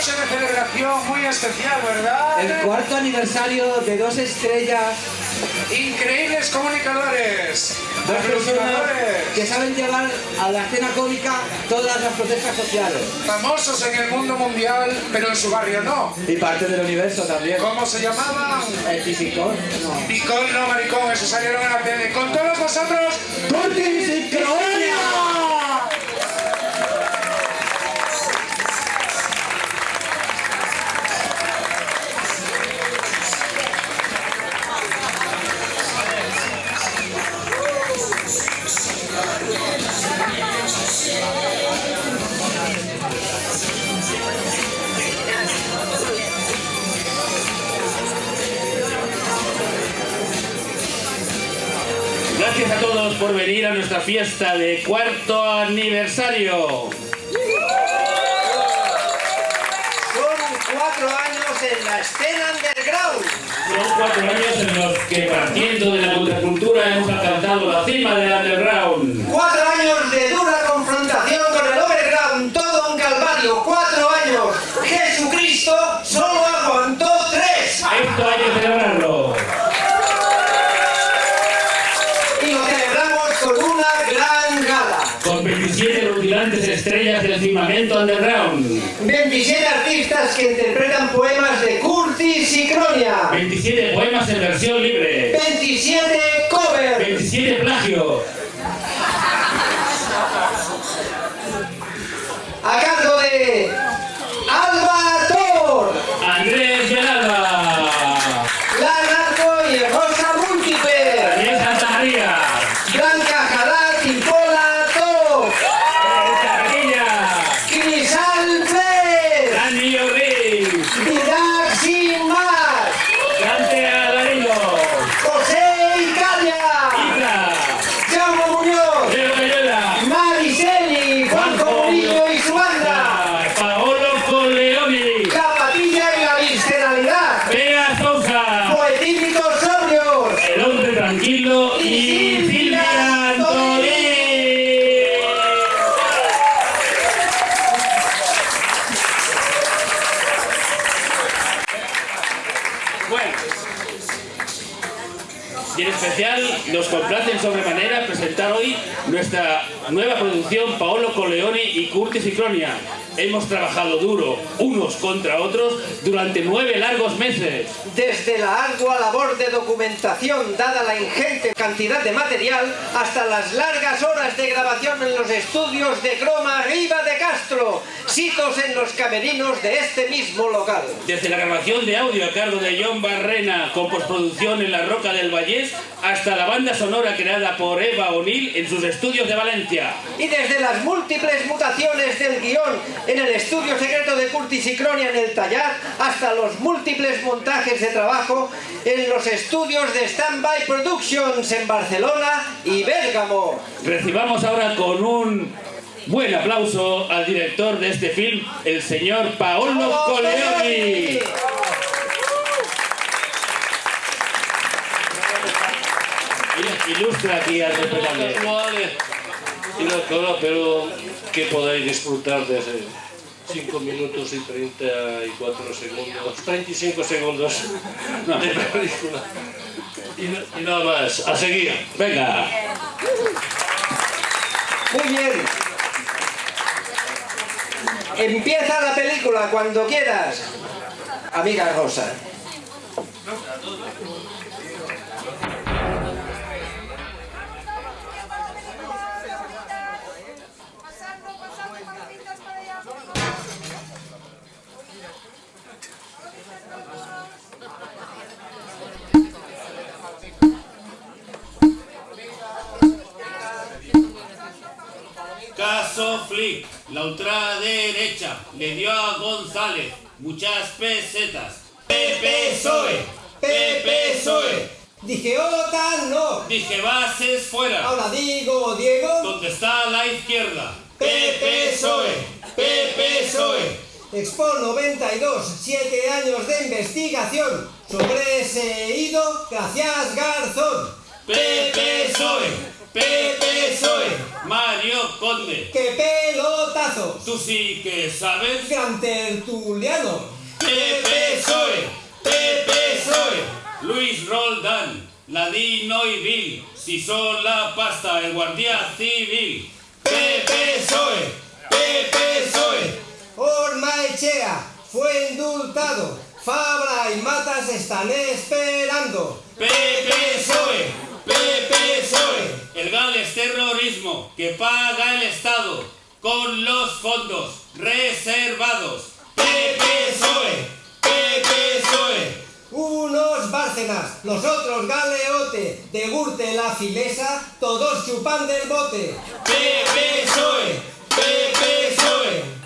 noche de celebración muy especial, ¿verdad? El cuarto aniversario de dos estrellas. Increíbles comunicadores. Dos personas que saben llevar a la escena cómica todas las protestas sociales. Famosos en el mundo mundial, pero en su barrio no. Y parte del universo también. ¿Cómo se llamaban? El Pisicón. No. Picón, no maricón, eso salieron en la tele. Con todos vosotros, ¡Curtis y Cronia! Fiesta de cuarto aniversario. Son cuatro años en la escena underground. Son cuatro años en los que partiendo de la contracultura hemos alcanzado la cima del underground. Cuatro años de dura confrontación con el overground, todo un calvario. Cuatro años. Jesucristo estrellas del firmamento underground. 27 artistas que interpretan poemas de Curtis y Cronia. 27 poemas en versión libre. 27 covers. 27 plagios. A cargo de nueva producción Paolo Coleoni y Curtis y Cronia. Hemos trabajado duro, unos contra otros, durante nueve largos meses. Desde la ardua labor de documentación, dada la ingente cantidad de material, hasta las largas horas de grabación en los estudios de Croma Riva de Castro, sitos en los camerinos de este mismo local. Desde la grabación de audio a cargo de John Barrena con postproducción en la Roca del Vallés hasta la banda sonora creada por Eva O'Neill en sus estudios de Valencia. Y desde las múltiples mutaciones del guion en el estudio secreto de Curtis y Cronia en el Tallar, hasta los múltiples montajes de trabajo en los estudios de Standby Productions en Barcelona y Bérgamo. Recibamos ahora con un buen aplauso al director de este film, el señor Paolo Coleoni. Ilustra aquí al respetable. No vale ir a cola, pero que podáis disfrutar de 5 minutos y 34 segundos, 35 segundos de película. Y, y nada más, a seguir. Venga. Muy bien. Empieza la película cuando quieras. Amiga Rosa. Caso Flick, la ultraderecha le dio a González muchas pesetas. Pepe Soe, Pepe Soe. Dije OTAN no. Dije bases fuera. Ahora digo Diego. ¿Dónde está la izquierda? Pepe Soe, Pepe Soe. Expo 92, siete años de investigación sobre ese ido, gracias Garzón. Pepe Soy, Pepe Soy, Mario Conde. ¡Qué pelotazo! Tú sí que sabes. Gran tertuliano. Pepe Soy, Pepe Soy, Luis Roldán, Ladino y Bill, si son la pasta, el guardia civil. Pepe Soy, Pepe Soy. Ormaechea fue indultado. Fabra y Matas están esperando. Pepe Soy, Pepe Soy, el Gales terrorismo que paga el Estado con los fondos reservados. Pepe Soy. Unos Bárcenas, los otros Galeote, de Gurte la filesa, todos chupan del bote. Pepe Soy.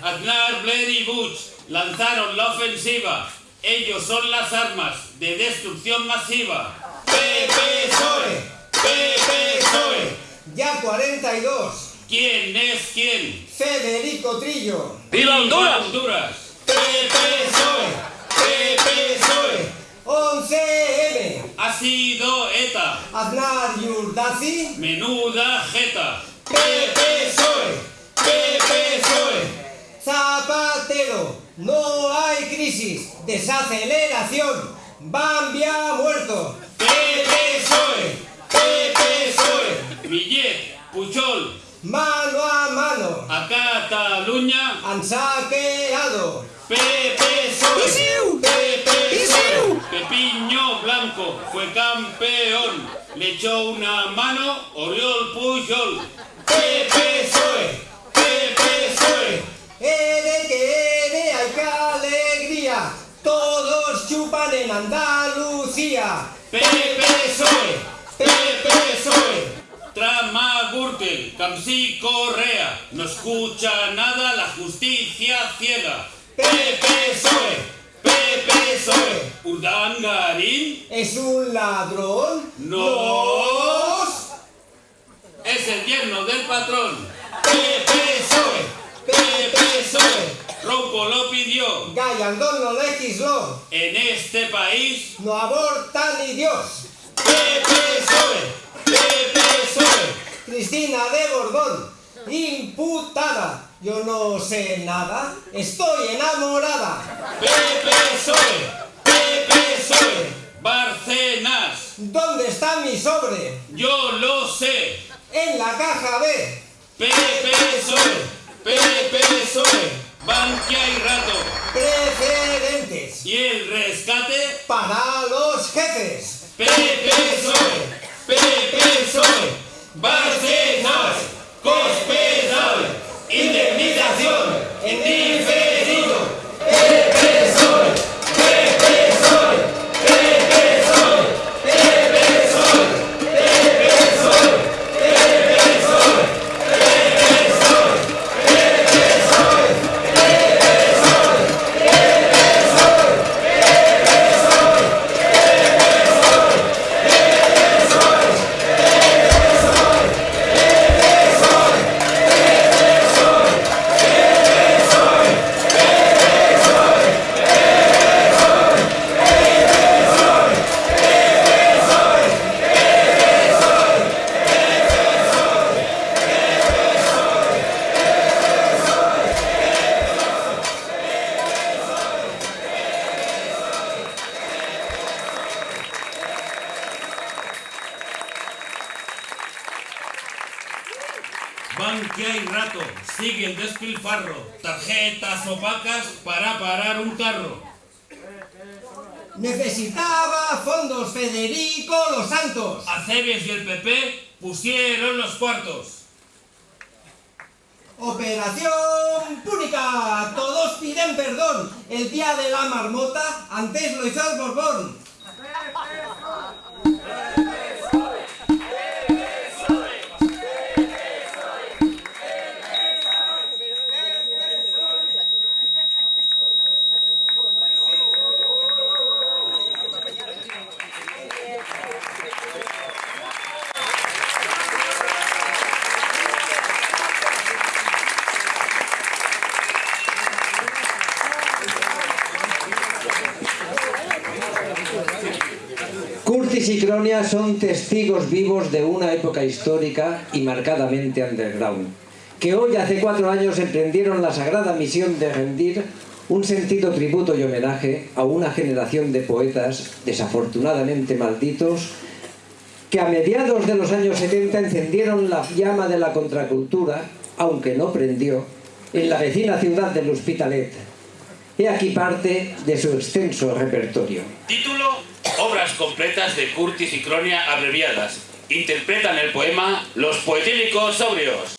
Aznar, Blair y Bush lanzaron la ofensiva. Ellos son las armas de destrucción masiva. Pepe Soy, Pepe. Ya 42. ¿Quién es quién? Federico Trillo. ¡Viva Honduras! Honduras! Pepe Soy, Pepe Soy. 11M. Ha sido ETA. Aznar Yurdazi. Menuda jeta. Pepe Soy, Pepe Soy. Zapatero. No hay crisis. Desaceleración. Bambia muerto. Pepe Soy, Pepe Soy. Millet, Puchol, Mano a mano. a Cataluña. Han saqueado. Pepe Soy. Pepiño Blanco fue campeón. Le echó una mano Oriol Pujol. Pepe Soy, Pepe Soy. Ere que ere, ay qué alegría. Todos chupan en Andalucía. PPSOE, PPSOE, Tramagurte, Camsi Correa, no escucha nada la justicia ciega. PPSOE, PPSOE, Urdán es un ladrón. Nos es el yerno del patrón. PPSOE, PPSOE. Ronco lo pidió. Gallandón no legisló. En este país, No aborta ni Dios. Pepe Soy, Pepe Soy. Cristina de Borbón, imputada. Yo no sé nada, estoy enamorada. Pepe Soy, Pepe Soy, Barcenas, ¿Dónde está mi sobre? yo lo sé. En la caja B. Pepe Soy, Pepe Soy, Bankia y Rato. Preferentes Y el rescate, para los jefes. Pepe Soy, Barcenas, Cospedal, indemnización, en Bankia y Rato, sigue el despilfarro, tarjetas opacas para parar un carro. Necesitaba fondos Federico Los Santos. Aceves y el PP pusieron los cuartos. Operación Púnica. Todos piden perdón. El día de la marmota antes lo hizo el Borbón. Son testigos vivos de una época histórica y marcadamente underground, que hoy hace cuatro años emprendieron la sagrada misión de rendir un sentido tributo y homenaje a una generación de poetas desafortunadamente malditos que a mediados de los años 70 encendieron la llama de la contracultura, aunque no prendió, en la vecina ciudad del Hospitalet. He aquí parte de su extenso repertorio. Título, obras completas de Curtis y Cronia abreviadas. Interpretan el poema Los poetílicos sobrios.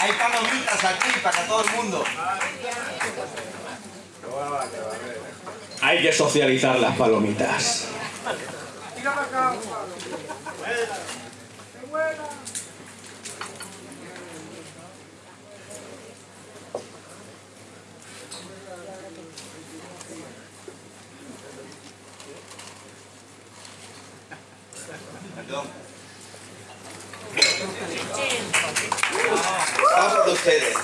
Hay palomitas aquí para todo el mundo. Hay que socializar las palomitas. Perdón. Va por ustedes.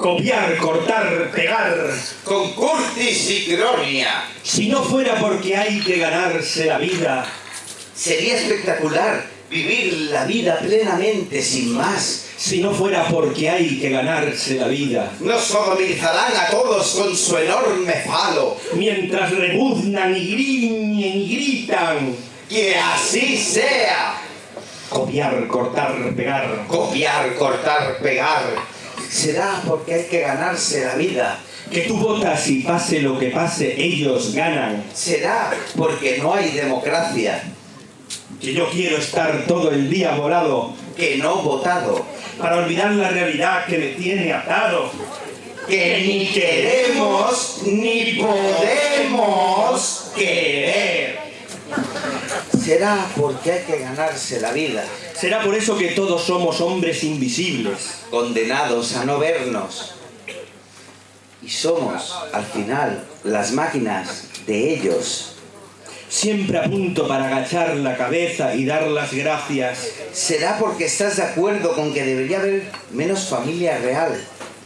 Copiar, cortar, pegar. Con Si no fuera porque hay que ganarse la vida, Sería espectacular vivir la vida plenamente sin más. si no fuera porque hay que ganarse la vida, Nos sodomizarán a todos con su enorme falo. mientras rebuznan y griñen y gritan, Que así sea. copiar, cortar, pegar. Copiar, cortar, pegar. Será porque hay que ganarse la vida. Que tú votas y pase lo que pase, ellos ganan. Será porque no hay democracia. Que yo quiero estar todo el día volado Que no votado. para olvidar la realidad que me tiene atado. Que ni queremos ni podemos querer. Será porque hay que ganarse la vida. Será por eso que todos somos hombres invisibles. condenados a no vernos. Y somos, al final, las máquinas de ellos. Siempre a punto para agachar la cabeza y dar las gracias. ¿Será porque estás de acuerdo con que debería haber menos familia real?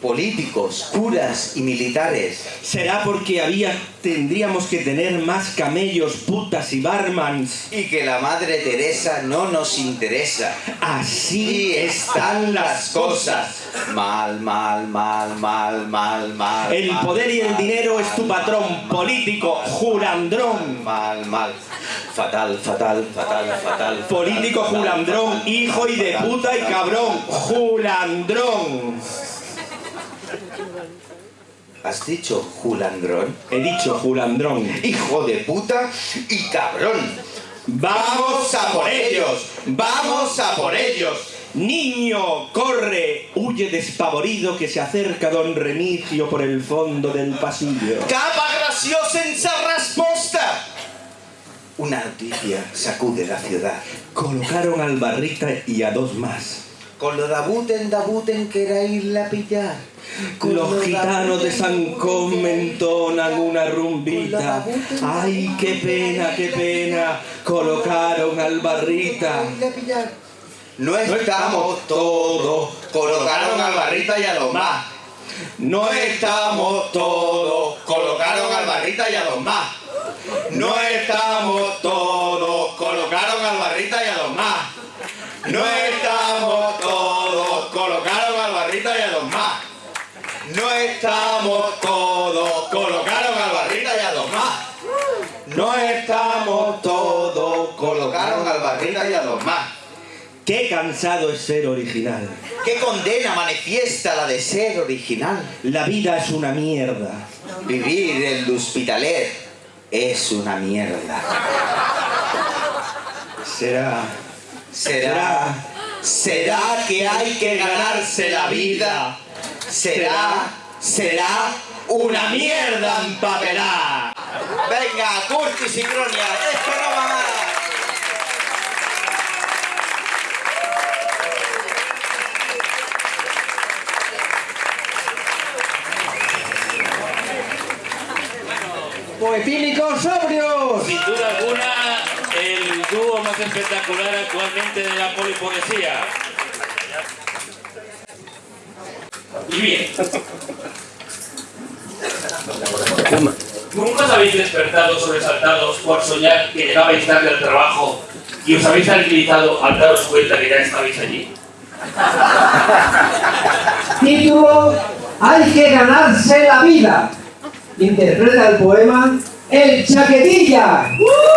Políticos, curas y militares. Será porque había, tendríamos que tener más camellos, putas y barmans. Y que la Madre Teresa no nos interesa. Así están las cosas. Mal, mal, mal, mal, mal, mal. El mal, poder y el mal, dinero es tu patrón político, mal, julandrón. Mal, mal. Fatal, fatal, fatal, fatal. Político fatal, julandrón, fatal, hijo y de puta y cabrón. fatal. ¿Has dicho julandrón? He dicho julandrón. Hijo de puta y cabrón. Vamos a por ellos. Vamos a por ellos. Niño, corre, huye despavorido que se acerca don Remigio por el fondo del pasillo. Capa graciosa en Sarrasposta. Una noticia sacude la ciudad. Colocaron al barrita y a dos más. Con lo dabuten, dabuten, que era irla a pillar. Los gitanos de San era entonan una rumbita. Ay, qué pena, qué pena. Colocaron al barrita. No estamos todos. Colocaron al barrita y a los más. No No estamos todos, colocaron al barrita y a los más. No estamos todos, colocaron al barrita y a los más. No estamos estamos todos, colocaron al barrita y a los más. No estamos todos, colocaron al barrita y a los más. Qué cansado es ser original. ¿Qué condena manifiesta la de ser original? La vida es una mierda. Vivir en el hospitalet es una mierda. Será. Será, será que hay que ganarse la vida. Será, será una mierda empapelada. Venga, Curtis y Cronia, esto no va más. Poetílicos sobrios. Sin duda alguna, el dúo más espectacular actualmente de la polipoesía. Y bien. ¿Nunca os habéis despertado sobresaltados por soñar que llegabais tarde al trabajo y os habéis tranquilizado al daros cuenta que ya estabais allí? Título Hay que ganarse la vida. Interpreta el poema El Chaquetilla. Buenas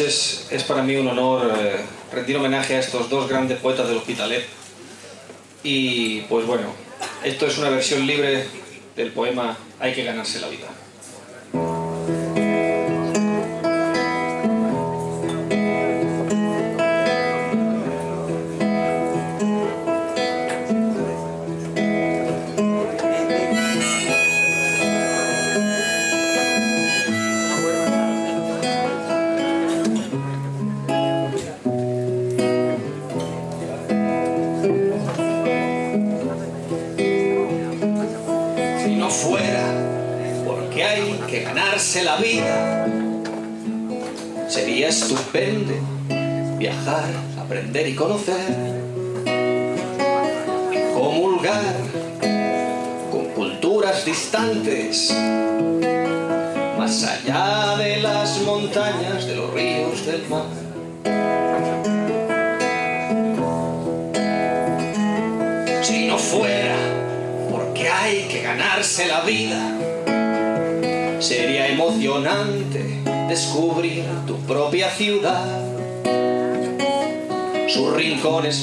es para mí un honor eh, rendir homenaje a estos dos grandes poetas del Hospitalet. Y pues bueno, esto es una versión libre del poema Hay que ganarse la vida. Aprender y conocer, comulgar con culturas distantes, más allá de las montañas, de los ríos, del mar. Si no fuera porque hay que ganarse la vida. Sería emocionante descubrir tu propia ciudad,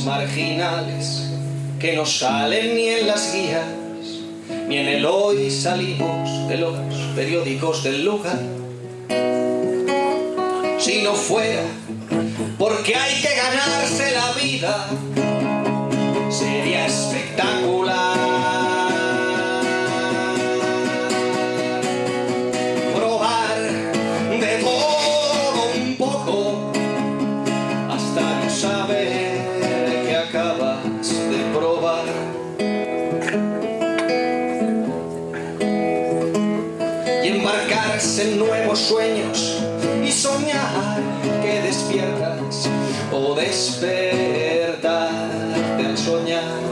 marginales que no salen ni en las guías, ni en el hoy salimos de los periódicos del lugar. Si no fuera porque hay que ganarse la vida, en nuevos sueños y soñar que despiertas o despertar del soñar.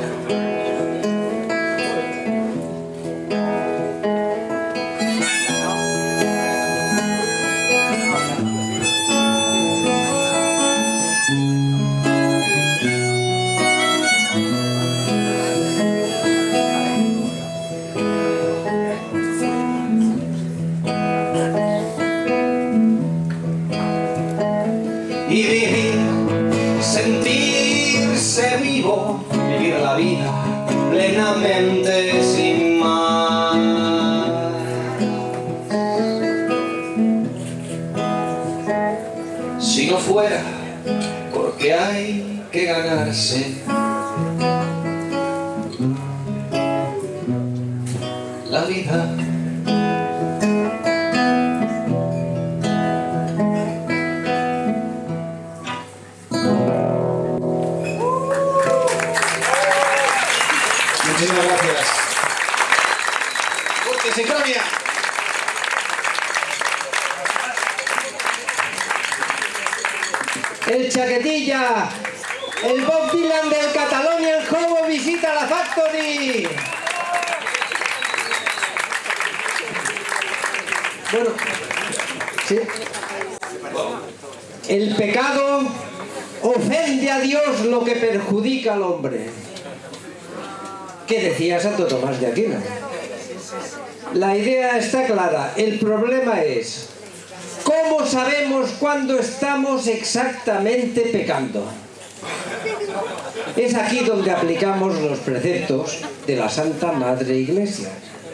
Perjudica al hombre. ¿Qué decía Santo Tomás de Aquino? La idea está clara, el problema es ¿cómo sabemos cuándo estamos exactamente pecando? Es aquí donde aplicamos los preceptos de la Santa Madre Iglesia.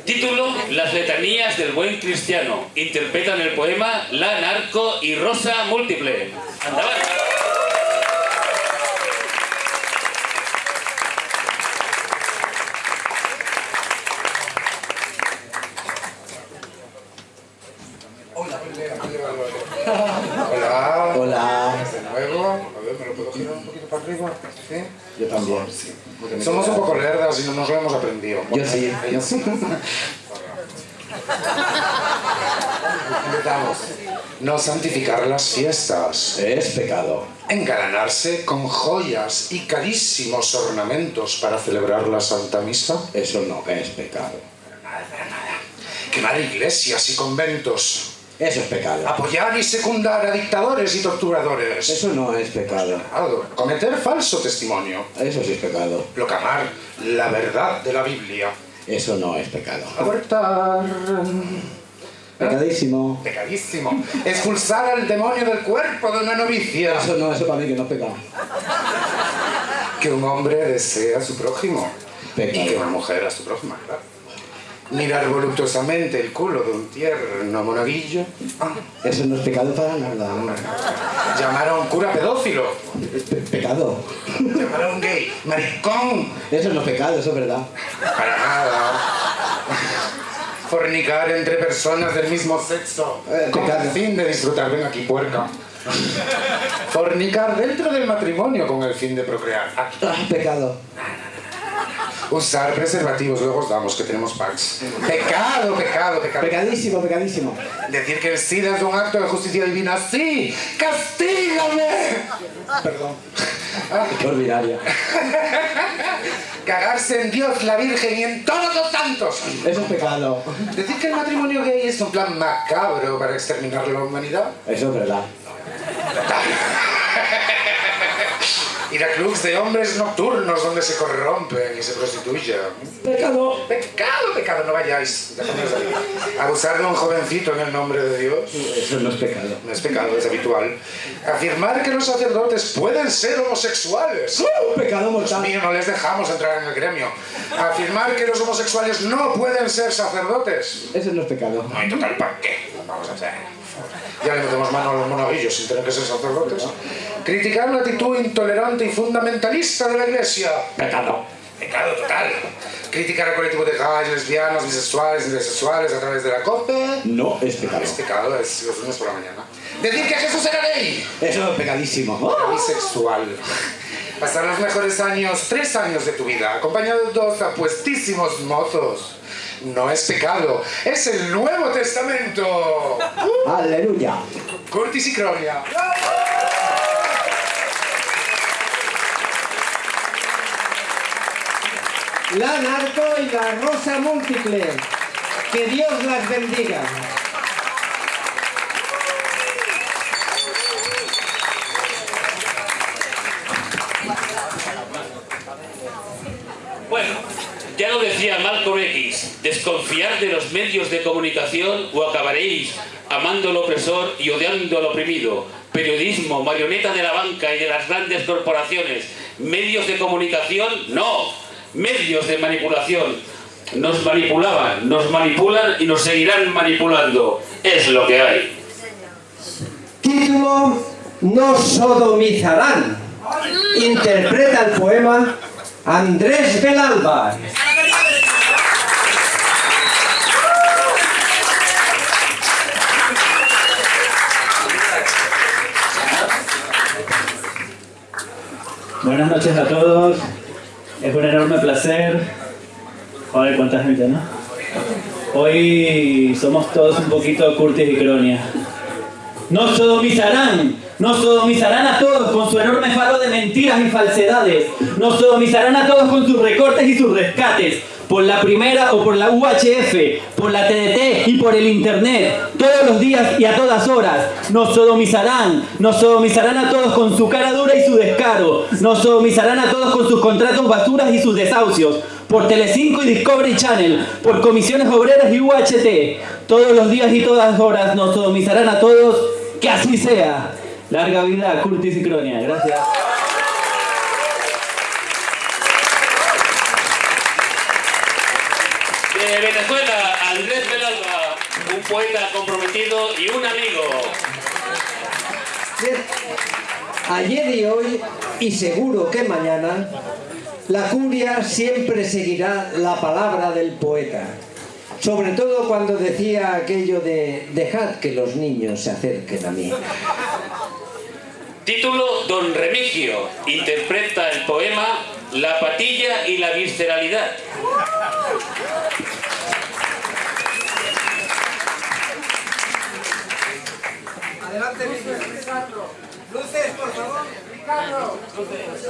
Título, Las letanías del buen cristiano. Interpretan el poema La Narco y Rosa Múltiple. Andaban. Hola. Hola. De nuevo. A ver, ¿me lo puedo girar un poquito para arriba? ¿Sí? Yo también. Somos un poco lerdas y no nos lo hemos aprendido. Yo sí. Ellos sí. Empezamos. No santificar las fiestas. Es pecado. Engalanarse con joyas y carísimos ornamentos para celebrar la Santa Misa. Eso no es pecado. Quemar iglesias y conventos. Eso es pecado. Apoyar y secundar a dictadores y torturadores. Eso no es pecado. Pecado. Cometer falso testimonio. Eso sí es pecado. Proclamar la verdad de la Biblia. Eso no es pecado. Abortar. Pecadísimo. Pecadísimo. Expulsar al demonio del cuerpo de una novicia. Eso no, eso para mí que no es pecado. Que un hombre desea a su prójimo. Pecado. Y que una mujer a su prójima, claro. Mirar voluptuosamente el culo de un tierno monaguillo. Ah, Eso no es pecado para nada. Llamar a un cura pedófilo. Es pe- pecado. Llamar a un gay. Maricón. Eso no es pecado, eso es verdad. Para nada. Fornicar entre personas del mismo sexo. Eh, con el fin de disfrutar. Ven aquí, puerca. Fornicar dentro del matrimonio con el fin de procrear. Aquí. Ah, pecado. Usar preservativos, luego os damos que tenemos packs. Pecado, pecado, pecado. Pecadísimo, pecadísimo. Decir que el SIDA es un acto de justicia divina. ¡Sí! ¡Castígame! Perdón. Qué ordinaria. Cagarse en Dios, la Virgen y en todos los santos. Eso es pecado. Decir que el matrimonio gay es un plan macabro para exterminar la humanidad. Eso es verdad. Ir a clubs de hombres nocturnos donde se corrompen y se prostituyen. Pecado. Pecado, pecado, no vayáis. Abusar de un jovencito en el nombre de Dios. Eso no es pecado. No es pecado, es habitual. Afirmar que los sacerdotes pueden ser homosexuales. ¡Uh! Pecado Dios mortal. mío, no les dejamos entrar en el gremio. Afirmar que los homosexuales no pueden ser sacerdotes. Eso no es pecado. No hay total para qué. Vamos a hacer. Ya le metemos mano a los monaguillos sin tener que ser sacerdotes. Criticar la actitud intolerante y fundamentalista de la iglesia. Pecado. Pecado total. Criticar al colectivo de gays, lesbianas, bisexuales, intersexuales a través de la COPE. No es pecado. Es pecado, es los lunes por la mañana. Decir que Jesús era gay. Eso es pecadísimo. ¡Oh! Bisexual. Pasar los mejores años, tres años de tu vida, acompañado de dos apuestísimos mozos. No es pecado, es el Nuevo Testamento. Uh, Aleluya. Curtis y Cronia. La narco y la rosa múltiple. Que Dios las bendiga. Decía Malcolm X, desconfiar de los medios de comunicación o acabaréis amando al opresor y odiando al oprimido. Periodismo, marioneta de la banca y de las grandes corporaciones. Medios de comunicación, no. Medios de manipulación. Nos manipulaban, nos manipulan y nos seguirán manipulando. Es lo que hay. Título No sodomizarán. Interpreta el poema Andrés Belalba. Buenas noches a todos. Es un enorme placer. Joder, cuánta gente, ¿no? Hoy somos todos un poquito Curtis y Cronia. Nos sodomizarán, nos sodomizarán a todos con su enorme faro de mentiras y falsedades. Nos sodomizarán a todos con sus recortes y sus rescates. Por la primera o por la UHF, por la TDT y por el Internet, todos los días y a todas horas. Nos sodomizarán, nos sodomizarán a todos con su cara dura y su descaro, nos sodomizarán a todos con sus contratos basuras y sus desahucios, por Telecinco y Discovery Channel, por comisiones obreras y UHT. Todos los días y todas horas nos sodomizarán a todos, que así sea. Larga vida Curtis y Cronia. Gracias. De Venezuela, Andrés Belalba, un poeta y un amigo. Ayer y hoy, y seguro que mañana, la curia siempre seguirá la palabra del poeta. Sobre todo cuando decía aquello de dejad que los niños se acerquen a mí. Título Don Remigio. Interpreta el poema La patilla y la visceralidad. Adelante, Ricardo. Luces, por favor. Ricardo. Luces.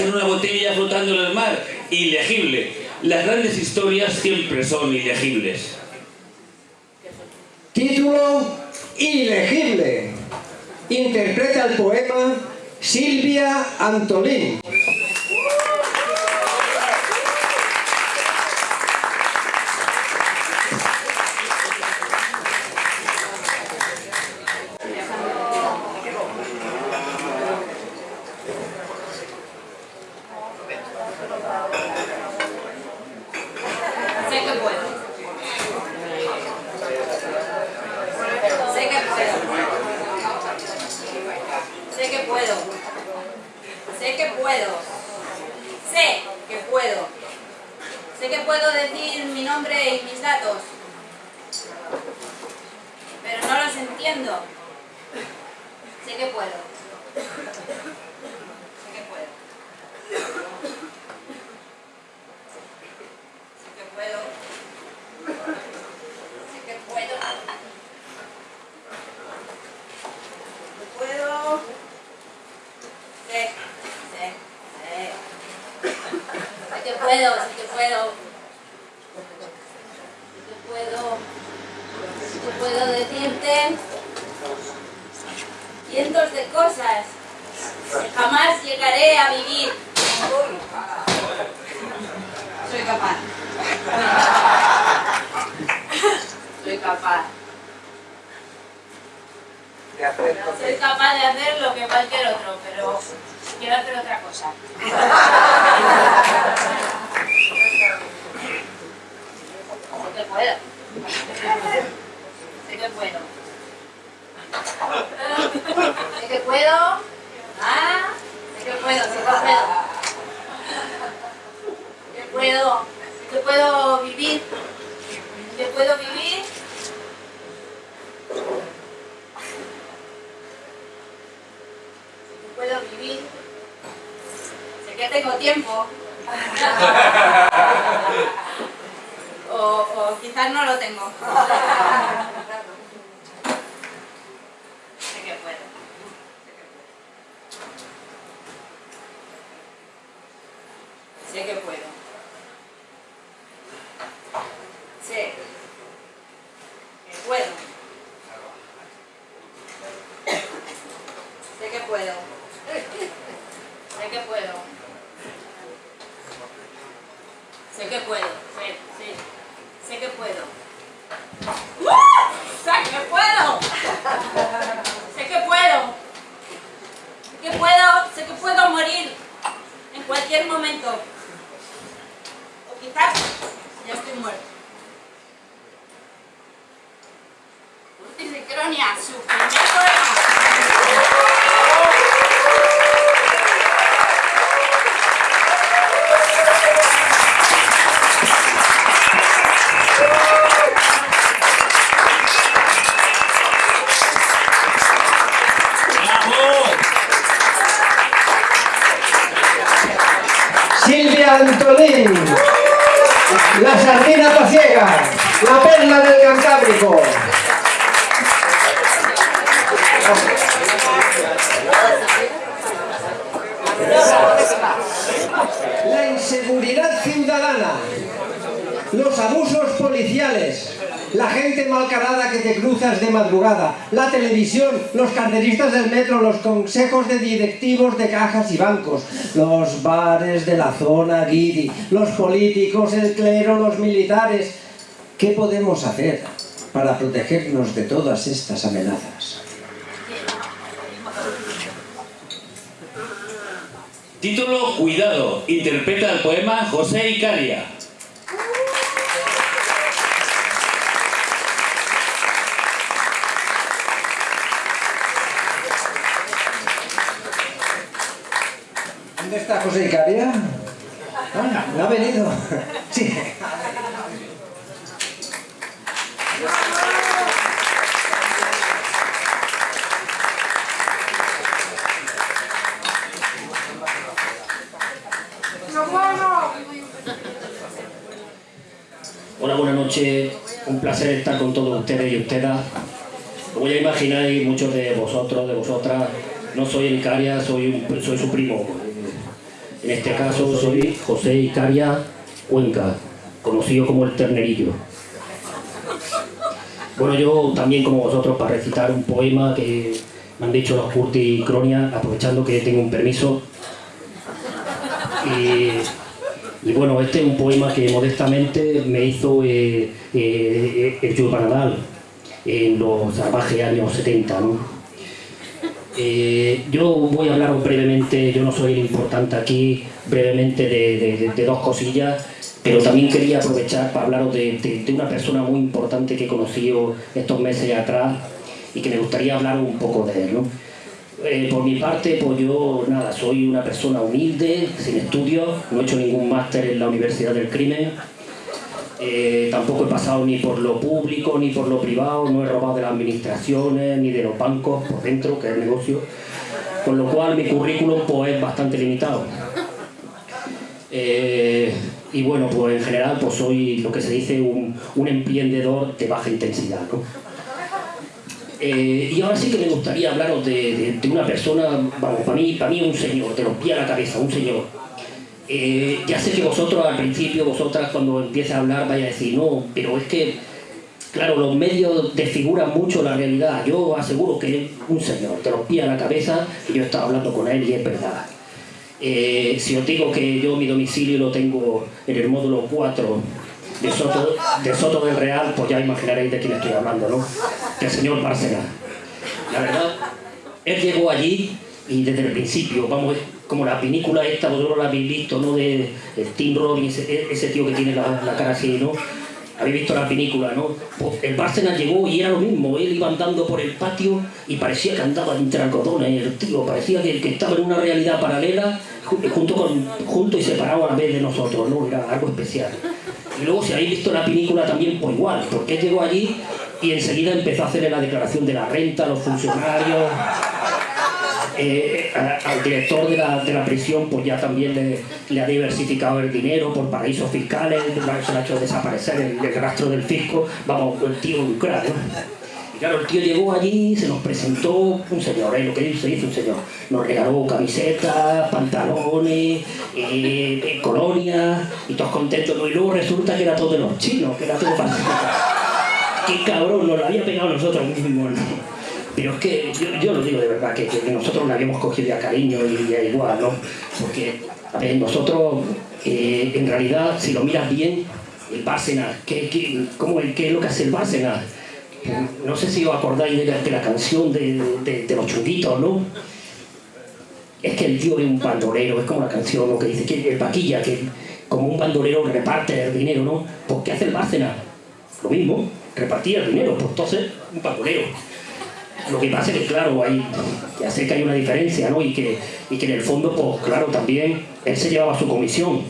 en una botella flotando en el mar. Ilegible. Las grandes historias siempre son ilegibles. Título Ilegible. Interpreta el poema Silvia Antolín. o, o quizás no lo tengo. Los carteristas del metro, los consejos de directivos de cajas y bancos, los bares de la zona guiri, los políticos, el clero, los militares. ¿Qué podemos hacer para protegernos de todas estas amenazas? Título Cuidado, interpreta el poema José Icaria. Está José Icaria? Ah, no ha venido. Sí. Hola, buenas noches. Un placer estar con todos ustedes y ustedes. Como ya imagináis, muchos de vosotros, de vosotras, no soy el Icaria, soy, soy su primo. En este caso soy José Icaria Cuenca, conocido como el Ternerillo. Bueno, yo también como vosotros para recitar un poema que me han dicho los Curti Cronia, aprovechando que tengo un permiso. Y y bueno, este es un poema que modestamente me hizo eh, eh, el Jules Nadal en los salvajes años 70. ¿no? Eh, yo voy a hablaros brevemente, yo no soy el importante aquí, brevemente de, dos cosillas, pero también quería aprovechar para hablaros de, de- una persona muy importante que he conocido estos meses atrás y que me gustaría hablar un poco de él. ¿no? Eh, por mi parte, pues yo, nada, soy una persona humilde, sin estudios, no he hecho ningún máster en la Universidad del Crimen, eh, tampoco he pasado ni por lo público ni por lo privado, no he robado de las administraciones ni de los bancos por dentro, que es el negocio, con lo cual mi currículum pues, es bastante limitado. Eh, y bueno, pues en general pues soy lo que se dice un, un emprendedor de baja intensidad. ¿no? Eh, y ahora sí que me gustaría hablaros de, de- una persona, vamos, para mí, para mí un señor, de los pies a la cabeza, un señor. Eh, ya sé que vosotros al principio, vosotras cuando empiece a hablar vais a decir, no, pero es que, claro, los medios desfiguran mucho la realidad. Yo aseguro que es un señor, de los pies a la cabeza, y yo he estado hablando con él y es verdad. Eh, si os digo que yo mi domicilio lo tengo en el módulo 4 de Soto, de Soto del Real, pues ya imaginaréis de quién estoy hablando, ¿no? Del señor Bárcena. La verdad, él llegó allí y desde el principio, vamos, como la película esta, vosotros la habéis visto, ¿no? De, de Tim Robbins, ese, ese tío que tiene la, cara así, ¿no? Habéis visto la película, ¿no? Pues el Bárcena llegó y era lo mismo, él iba andando por el patio y parecía que andaba entre algodones, el tío, parecía que, que estaba en una realidad paralela ju- junto, con, junto y separado a la vez de nosotros, ¿no? Era algo especial. Y luego si habéis visto la película también, pues igual, porque él llegó allí y enseguida empezó a hacerle la declaración de la renta los funcionarios, eh, al director de la, de la prisión pues ya también le, ha diversificado el dinero por paraísos fiscales, se le ha hecho desaparecer el, rastro del fisco, vamos, el tío ¿no? Y claro, el tío llegó allí, se nos presentó un señor, ¿eh? lo que se dice un señor. Nos regaló camisetas, pantalones, eh, eh, colonias, y todos contentos. ¿no? Y luego resulta que era todo de los chinos, que era todo para... ¡Qué cabrón! Nos lo había pegado nosotros mismos, ¿no? Pero es que yo, yo lo digo de verdad, que, nosotros le habíamos cogido ya cariño y ya igual, ¿no? Porque, ver, nosotros, eh, en realidad, si lo miras bien, el Bárcenas, ¿qué, qué, cómo, ¿qué es lo que hace el Bárcenas? No sé si os acordáis de la, canción de, los chunguitos, ¿no? Es que el tío es un bandolero, es como la canción ¿no? que dice que el vaquilla, que como un bandolero reparte el dinero, ¿no? Pues ¿qué hace el Bárcenas? Lo mismo, repartía el dinero, pues entonces un bandolero. Lo que pasa es que, claro, hay, ya sé que hay una diferencia, ¿no? Y que, y que en el fondo, pues claro, también él se llevaba su comisión.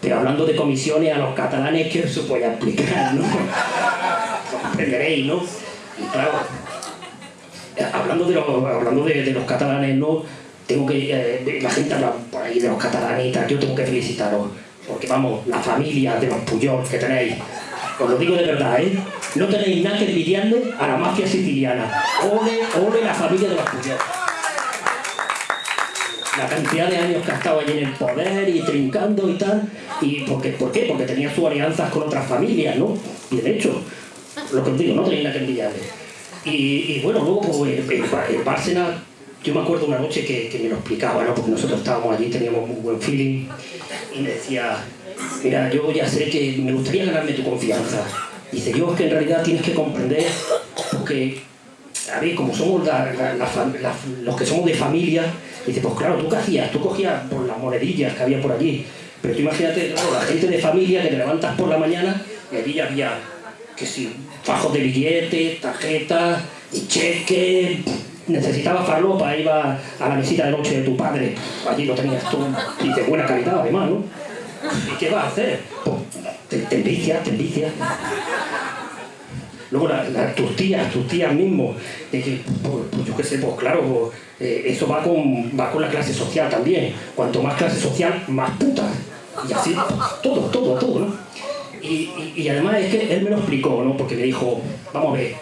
Pero hablando de comisiones a los catalanes, ¿qué os voy a explicar, no? Comprenderéis, ¿no? Y claro, hablando de los, hablando de, los catalanes, ¿no? Tengo que, eh, la gente habla por ahí de los tal, yo tengo que felicitaros. Porque vamos, la familia de los Puyol que tenéis, os lo digo de verdad, ¿eh? No tenéis nada que envidiarle a la mafia siciliana. Ole, ole la familia de los Puyol. La cantidad de años que ha estado allí en el poder y trincando y tal. Y porque, ¿Por qué? Porque tenía sus alianzas con otras familias, ¿no? Y de hecho, lo que os digo, no tenéis nada que envidiarle. Y, bueno, luego pues, el Bárcenas, yo me acuerdo una noche que, que me lo explicaba, ¿no? Porque nosotros estábamos allí, teníamos un buen feeling. Y me decía, mira, yo ya sé que me gustaría ganarme tu confianza. Dice, yo es que en realidad tienes que comprender, porque a ver, como somos los que somos de familia, dice, pues claro, ¿tú qué hacías? Tú cogías por las monedillas que había por allí. Pero tú imagínate, claro, la gente de familia que te levantas por la mañana y allí había, que si, fajos de billetes, tarjetas, y cheques, necesitaba farlopa, iba a la mesita de noche de tu padre, allí lo tenías tú, y de buena calidad además, ¿no? ¿Y qué vas a hacer? Pues te, envicias. Luego la- la- tus tías, tus tías que, pues, pues, yo qué sé, pues claro, pues, eh, eso va con, va con la clase social también. Cuanto más clase social, más putas. Y así, todo, todo, todo, ¿no? Y, y- además es que él me lo explicó, ¿no? Porque me dijo, vamos a ver,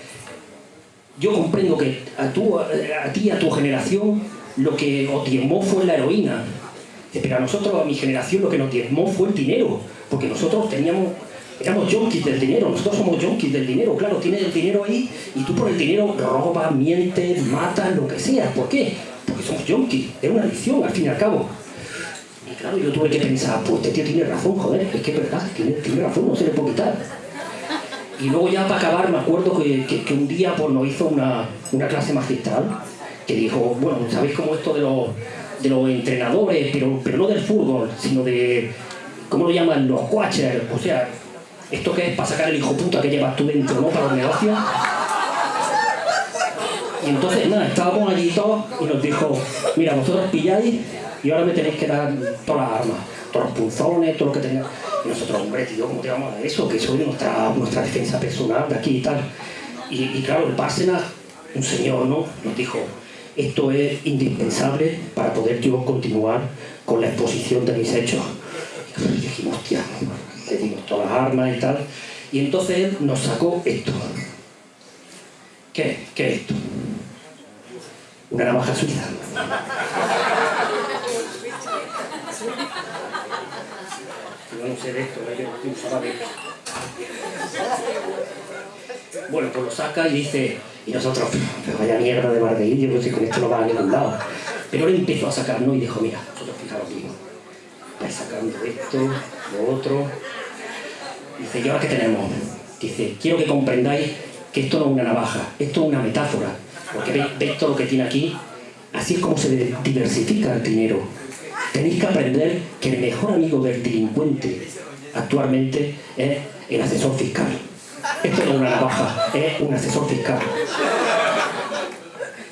yo comprendo que a, tú, a, ti, a tu generación, lo que os fue la heroína. Pero a nosotros, a mi generación, lo que nos diezmó fue el dinero. Porque nosotros teníamos, éramos junkies del dinero. Nosotros somos junkies del dinero. Claro, tienes el dinero ahí y tú por el dinero robas, mientes, matas, lo que sea. ¿Por qué? Porque somos junkies. Es una adicción, al fin y al cabo. Y claro, yo tuve que pensar, pues este tío tiene razón, joder. Es que es verdad, tiene, tiene razón, no se le puede quitar. Y luego ya para acabar me acuerdo que, que- que un día pues, nos hizo una, una clase magistral que dijo, bueno, ¿sabéis cómo esto de los, de los entrenadores, pero, pero no del fútbol, sino de, ¿cómo lo llaman? Los watchers, o sea, esto que es para sacar el hijo puta que llevas tú dentro, ¿no? Para los negocios. Y entonces, nada, estábamos allí todos y nos dijo, mira, vosotros pilláis y ahora me tenéis que dar todas las armas, todos los punzones, todo lo que tengáis. Y nosotros, hombre, tío, ¿cómo te vamos a dar eso? Que eso es nuestra, nuestra defensa personal de aquí y tal. Y, claro, el Bárcenas, un señor, ¿no? Nos dijo, esto es indispensable para poder yo continuar con la exposición de mis hechos. Y dijimos, hostia, le dimos todas las armas y tal. Y entonces él nos sacó esto. ¿Qué? ¿Qué es esto? Una navaja suiza. Yo no sé de esto, ¿eh? yo no. Bueno, pues lo saca y dice, y nosotros, pero vaya mierda de pues si con esto no va a ningún lado. Pero él empezó a sacar, ¿no? Y dijo, mira, vosotros fijaros bien, vais sacando esto, lo otro. Dice, ¿y ahora qué tenemos? Dice, quiero que comprendáis que esto no es una navaja, esto es una metáfora. Porque veis todo lo que tiene aquí, así es como se diversifica el dinero. Tenéis que aprender que el mejor amigo del delincuente actualmente es el asesor fiscal. Esto no es una navaja, es un asesor fiscal.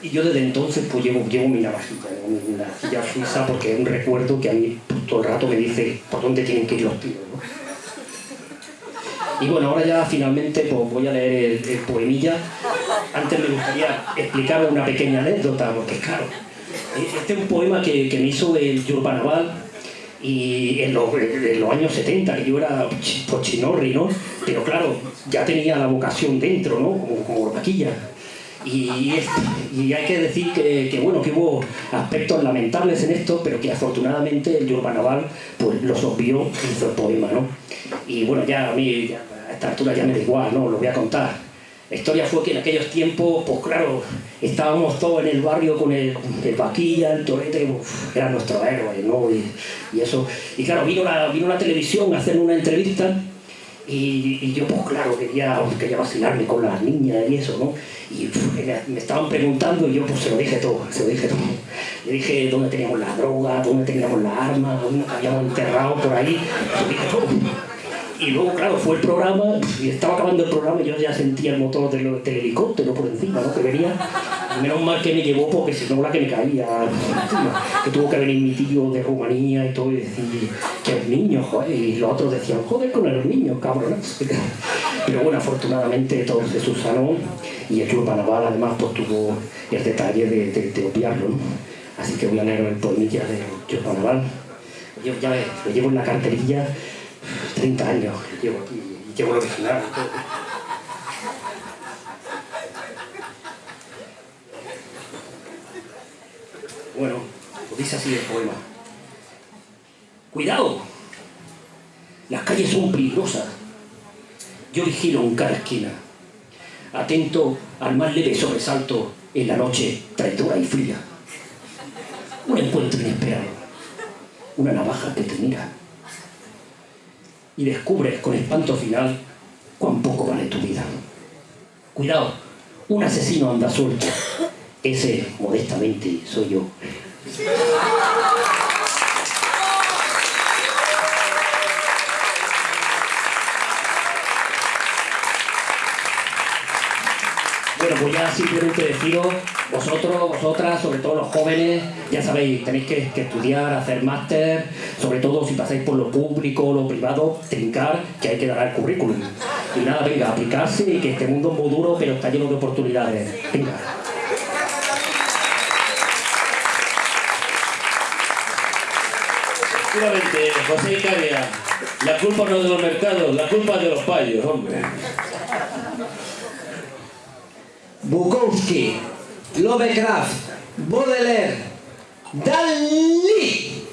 Y yo desde entonces pues llevo, llevo mi navajita, mi navajilla suiza, porque es un recuerdo que a mí pues, todo el rato me dice por dónde tienen que ir los tiros. ¿no? Y bueno, ahora ya finalmente pues, voy a leer el, el poemilla. Antes me gustaría explicar una pequeña anécdota, porque claro, este es un poema que, me hizo el Yurbanabal y en los, años 70, que yo era chi- pochinorri, ¿no? Pero claro, ya tenía la vocación dentro, ¿no? Como, como vaquilla. Y, y hay que decir que, que, bueno, que hubo aspectos lamentables en esto, pero que afortunadamente el Yurbanabal pues, los obvió hizo el poema, ¿no? Y bueno, ya a mí a esta altura ya me da igual, ¿no? Lo voy a contar. La historia fue que en aquellos tiempos, pues claro, estábamos todos en el barrio con el, el vaquilla, el torete, uf, eran nuestros héroes, ¿no? Y, eso. Y claro, vino la, vino la televisión a hacer una entrevista y, yo, pues claro, quería, quería vacilarme con las niñas y eso, ¿no? Y me- estaban preguntando y yo pues se lo dije todo, se lo dije todo. Le dije dónde teníamos la droga, dónde teníamos las armas, dónde habíamos enterrado por ahí. Y luego, claro, fue el programa y estaba acabando el programa y yo ya sentía el motor del, del helicóptero por encima, ¿no? Que venía. Menos mal que me llevó porque si no la que me caía encima. Que tuvo que venir mi tío de Rumanía y todo y decir que el niño, joder. Y los otros decían, joder con los niños, cabrones. Pero bueno, afortunadamente todo se subsanó y el Club Naval además pues tuvo el detalle de, de, ¿no? Así que voy a leer el poemilla de Club Naval. Yo ya ves, lo llevo en la carterilla 30 años llevo aquí y llevo el original y todo. Bueno, pues dice así el poema. Cuidado, las calles son peligrosas. Yo vigilo en cada esquina, atento al más leve sobresalto en la noche traidora y fría. Un encuentro inesperado, una navaja que te mira y descubres con espanto final cuán poco vale tu vida. Cuidado, un asesino anda suelto. Ese, modestamente, soy yo. Bueno, pues ya simplemente deciros, vosotros, vosotras, sobre todo los jóvenes, ya sabéis, tenéis que, que estudiar, hacer máster, sobre todo si pasáis por lo público lo privado, trincar, que hay que dar el currículum. Y nada, venga, aplicarse y que este mundo es muy duro, pero está lleno de oportunidades. Venga. Efectivamente, José Icaria, la culpa no es de los mercados, la culpa es de los payos, hombre. Bukowski, Lovecraft, Baudelaire, Dalí,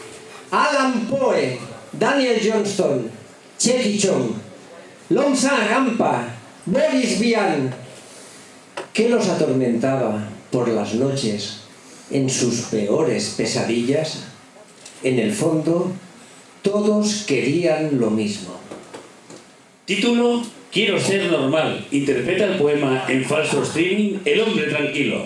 Alan Poe, Daniel Johnston, Chetty Chong, Longsa Rampa, Boris Vian, que los atormentaba por las noches en sus peores pesadillas, en el fondo todos querían lo mismo. Título Quiero ser normal. Interpreta el poema en falso streaming El hombre tranquilo.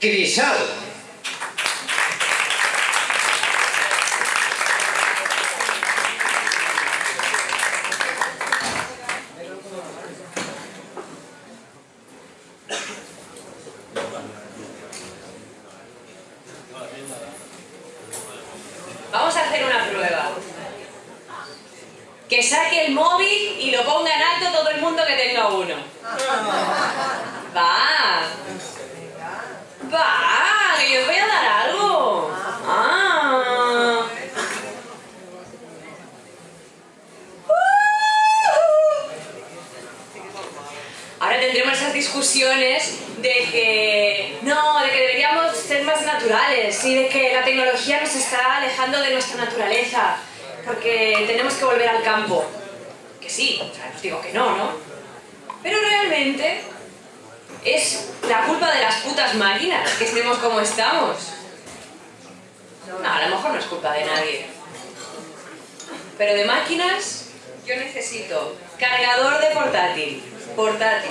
Crisal. tenga uno. Va. Va, que yo os voy a dar algo. Ah. Ahora tendremos esas discusiones de que no, de que deberíamos ser más naturales y de que la tecnología nos está alejando de nuestra naturaleza, porque tenemos que volver al campo. Que sí, o sea, no os digo que no, ¿no? Pero realmente es la culpa de las putas máquinas que estemos como estamos. No, a lo mejor no es culpa de nadie. Pero de máquinas, yo necesito cargador de portátil, portátil,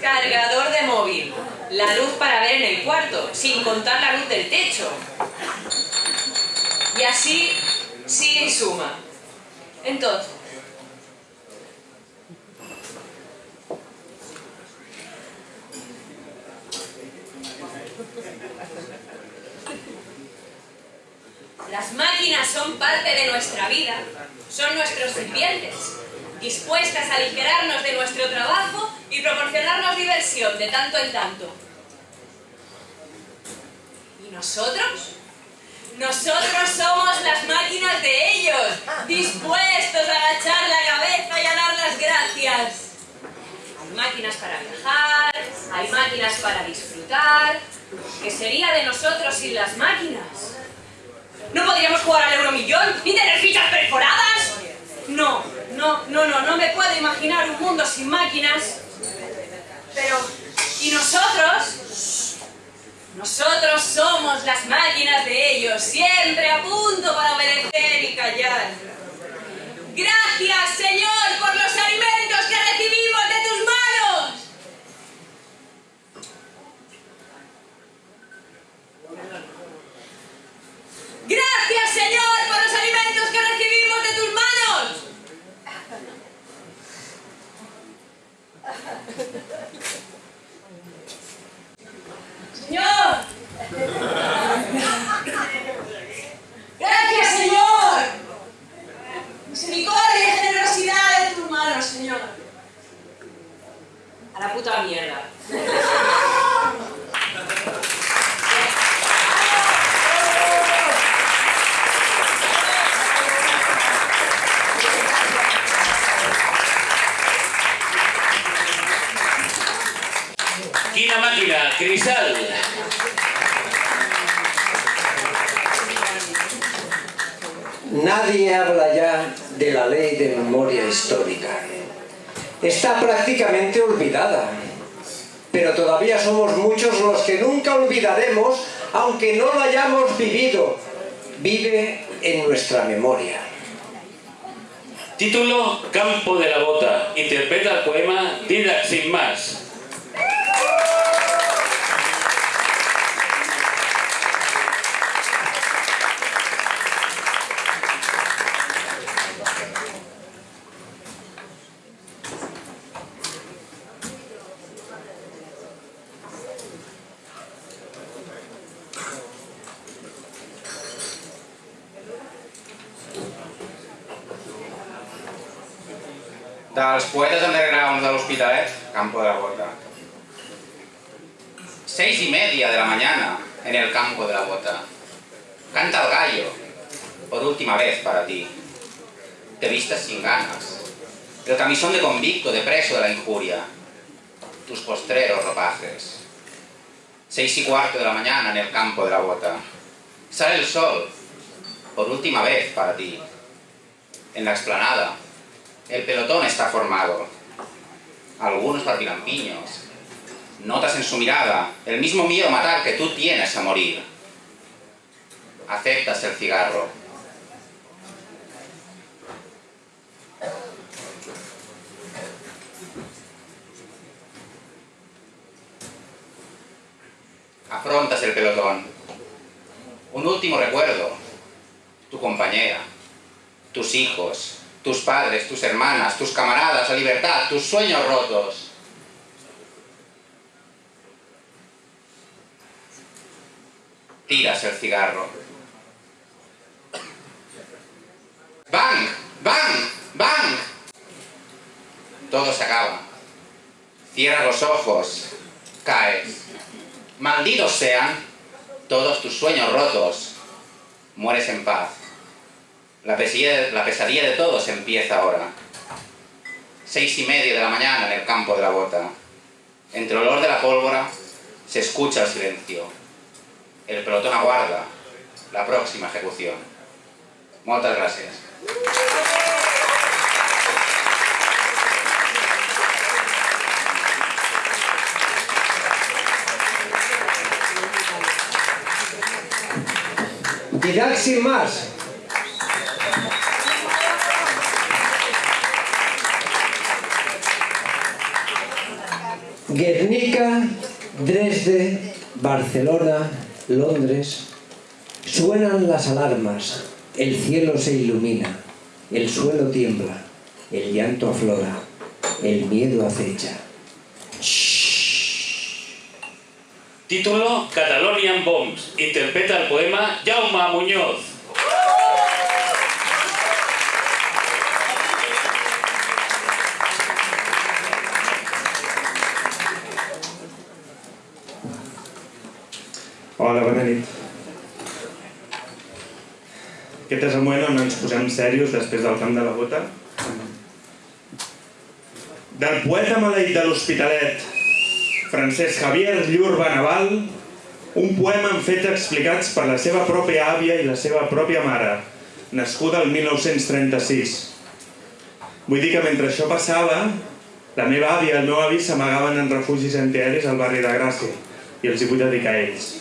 cargador de móvil, la luz para ver en el cuarto, sin contar la luz del techo. Y así sigue y suma. Entonces, Las máquinas son parte de nuestra vida, son nuestros sirvientes, dispuestas a aligerarnos de nuestro trabajo y proporcionarnos diversión de tanto en tanto. ¿Y nosotros? Nosotros somos las máquinas de ellos, dispuestos a agachar la cabeza y a dar las gracias. Hay máquinas para viajar, hay máquinas para disfrutar. ¿Qué sería de nosotros sin las máquinas? ¿No podríamos jugar al euromillón ni tener fichas perforadas? No, no, no, no, no me puedo imaginar un mundo sin máquinas. Pero, ¿y nosotros? Nosotros somos las máquinas de ellos, siempre a punto para obedecer y callar. Gracias, Señor, por los alimentos que recibimos de tus manos. Gracias, Señor, por los alimentos que recibimos de tus manos. Señor. Gracias, Señor. Misericordia y generosidad de tus manos, Señor. A la puta mierda. Quina máquina, crisal. Nadie habla ya de la ley de memoria histórica. Está prácticamente olvidada. Pero todavía somos muchos los que nunca olvidaremos, aunque no lo hayamos vivido. Vive en nuestra memoria. Título Campo de la Bota. Interpreta el poema Didac sin más. Dels poetes underground de l'Hospitalet, Campo de la Bota. Seis y media de la mañana en el campo de la bota. Canta el gallo, por última vez para ti. Te vistes sin ganas. El camisón de convicto, de preso de la injuria. Tus postreros ropajes. Seis y cuarto de la mañana en el campo de la bota. Sale el sol, por última vez para ti. En la explanada, el pelotón está formado. Algunos barbilampiños. Notas en su mirada el mismo miedo a matar que tú tienes a morir. Aceptas el cigarro. Afrontas el pelotón. Un último recuerdo. Tu compañera. Tus hijos. Tus padres, tus hermanas, tus camaradas, la libertad, tus sueños rotos. Tiras el cigarro. ¡Bang! ¡Bang! ¡Bang! Todo se acaba. Cierras los ojos, caes. Malditos sean todos tus sueños rotos. Mueres en paz. La pesadilla, la pesadilla de todos empieza ahora. Seis y media de la mañana en el campo de la bota. Entre el olor de la pólvora se escucha el silencio. El pelotón aguarda la próxima ejecución. Muchas gracias. Didac sin más. Guernica, Dresde, Barcelona, Londres. Suenan las alarmas, el cielo se ilumina, el suelo tiembla, el llanto aflora, el miedo acecha. Título Catalonian Bombs. Interpreta el poema Jaume Muñoz. Aquest és el moment on ens posem serios després del camp de la bota. Del poeta maleït de l'Hospitalet, Francesc Javier Llur Benaval, un poema en fets explicats per la seva pròpia àvia i la seva pròpia mare, nascuda el 1936. Vull dir que mentre això passava, la meva àvia i el meu avi s'amagaven en refugis antiaeris al barri de Gràcia i els hi vull dedicar a ells.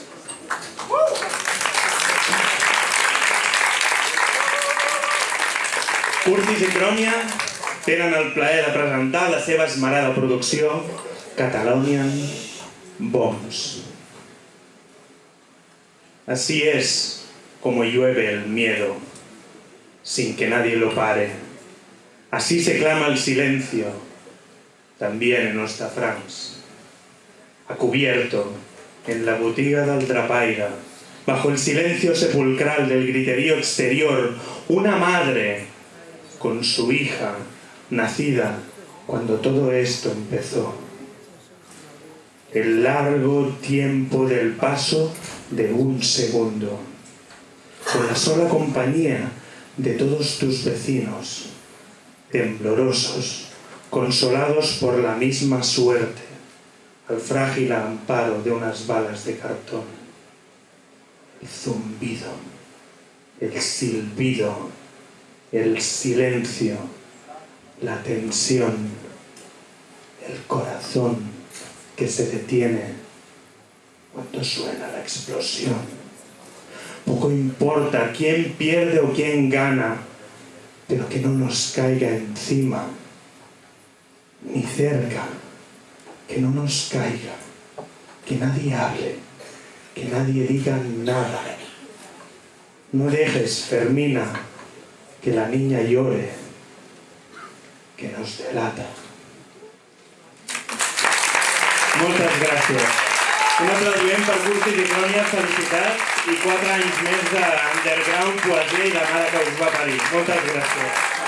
Curtis i Crònia tenen el plaer de presentar la seva esmerada producció Catalonian Bombs. Así es como llueve el miedo, sin que nadie lo pare. Así se clama el silencio, también en Ostafrans. A cubierto, en la botiga del Trapaira, bajo el silencio sepulcral del griterío exterior, una madre con su hija, nacida cuando todo esto empezó. El largo tiempo del paso de un segundo, con la sola compañía de todos tus vecinos, temblorosos, consolados por la misma suerte, al frágil amparo de unas balas de cartón. El zumbido, el silbido, el silencio, la tensión, el corazón que se detiene cuando suena la explosión. Poco importa quién pierde o quién gana, pero que no nos caiga encima, ni cerca, que no nos caiga, que nadie hable, que nadie diga nada. No dejes, Fermina, que la niña llore, que nos delata. Moltes gràcies. Un aplaudiment per Curtis i Crònia, felicitats i quatre anys més d'underground, poesia i de mare que us va parir. Moltes gràcies.